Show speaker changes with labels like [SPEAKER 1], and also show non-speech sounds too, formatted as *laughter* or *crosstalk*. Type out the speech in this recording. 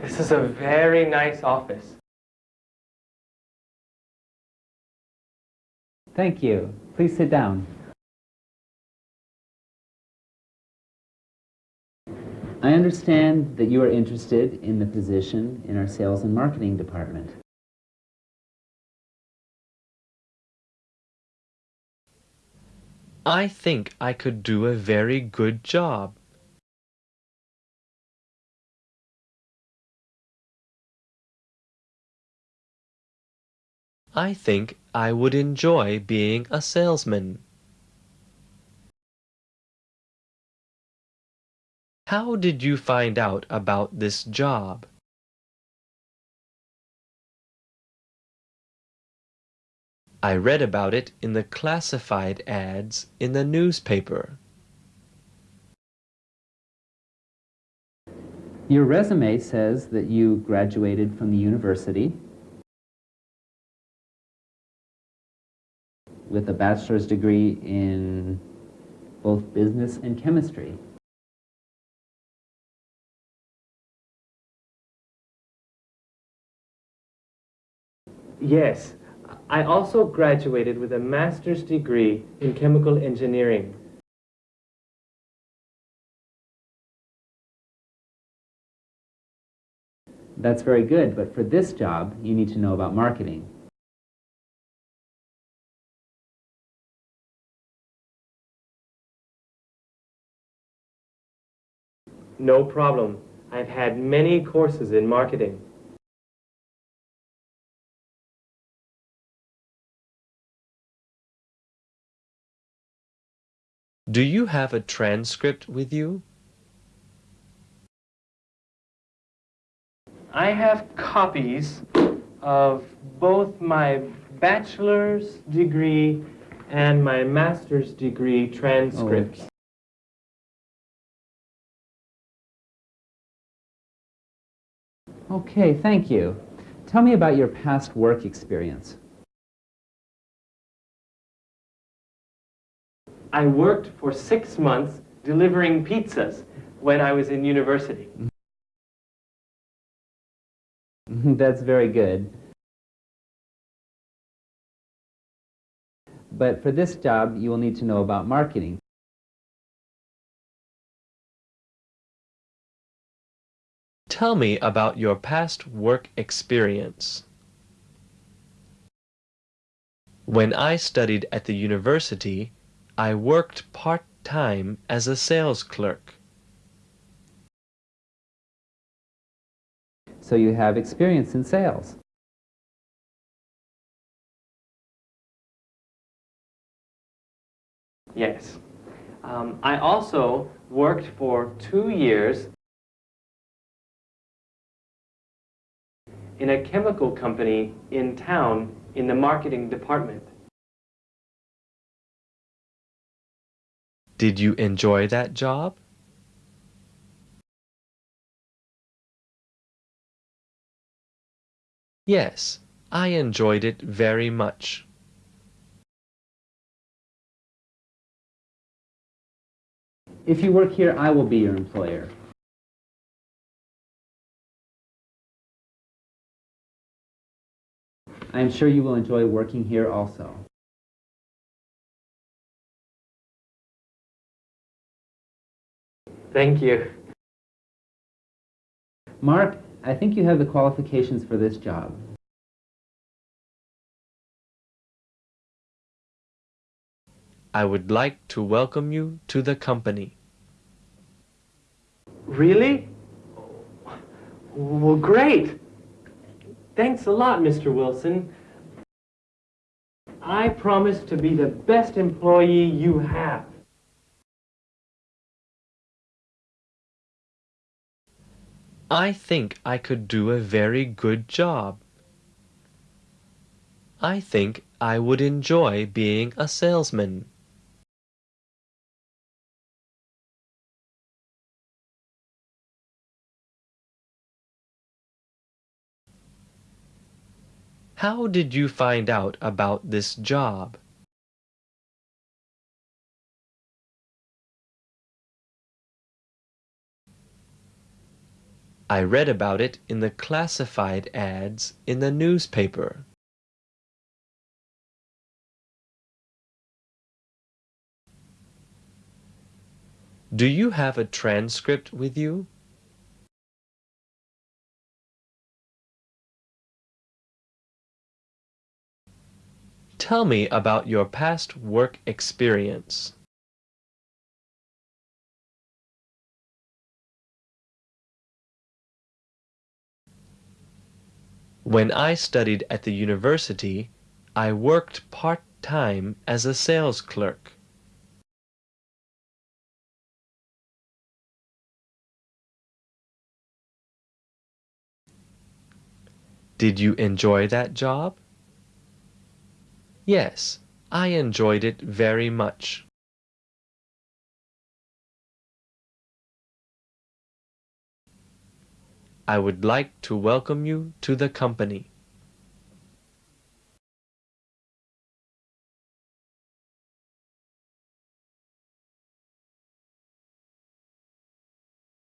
[SPEAKER 1] This is a very nice office.
[SPEAKER 2] Thank you. Please sit down. I understand that you are interested in the position in our sales and marketing department.
[SPEAKER 3] I think I could do a very good job. I think I would enjoy being a salesman. How did you find out about this job? I read about it in the classified ads in the newspaper.
[SPEAKER 2] Your resume says that you graduated from the university with a bachelor's degree in both business and chemistry.
[SPEAKER 1] Yes, I also graduated with a master's degree in chemical engineering.
[SPEAKER 2] That's very good, but for this job, you need to know about marketing.
[SPEAKER 1] No problem. I've had many courses in marketing.
[SPEAKER 3] Do you have a transcript with you?
[SPEAKER 1] I have copies of both my bachelor's degree and my master's degree transcripts. Oh.
[SPEAKER 2] Okay, thank you. Tell me about your past work experience.
[SPEAKER 1] I worked for six months delivering pizzas when I was in university. *laughs*
[SPEAKER 2] That's very good. But for this job, you will need to know about marketing.
[SPEAKER 3] Tell me about your past work experience. When I studied at the university, I worked part-time as a sales clerk.
[SPEAKER 2] So you have experience in sales.
[SPEAKER 1] Yes. Um, I also worked for two years in a chemical company in town in the marketing department.
[SPEAKER 3] Did you enjoy that job? Yes, I enjoyed it very much.
[SPEAKER 2] If you work here, I will be your employer. I am sure you will enjoy working here also.
[SPEAKER 1] Thank you.
[SPEAKER 2] Mark, I think you have the qualifications for this job.
[SPEAKER 3] I would like to welcome you to the company.
[SPEAKER 1] Really? Well, great. Thanks a lot, Mr. Wilson. I promise to be the best employee you have.
[SPEAKER 3] I think I could do a very good job. I think I would enjoy being a salesman. How did you find out about this job? I read about it in the classified ads in the newspaper. Do you have a transcript with you? Tell me about your past work experience. When I studied at the university, I worked part-time as a sales clerk. Did you enjoy that job? Yes, I enjoyed it very much. I would like to welcome you to the company.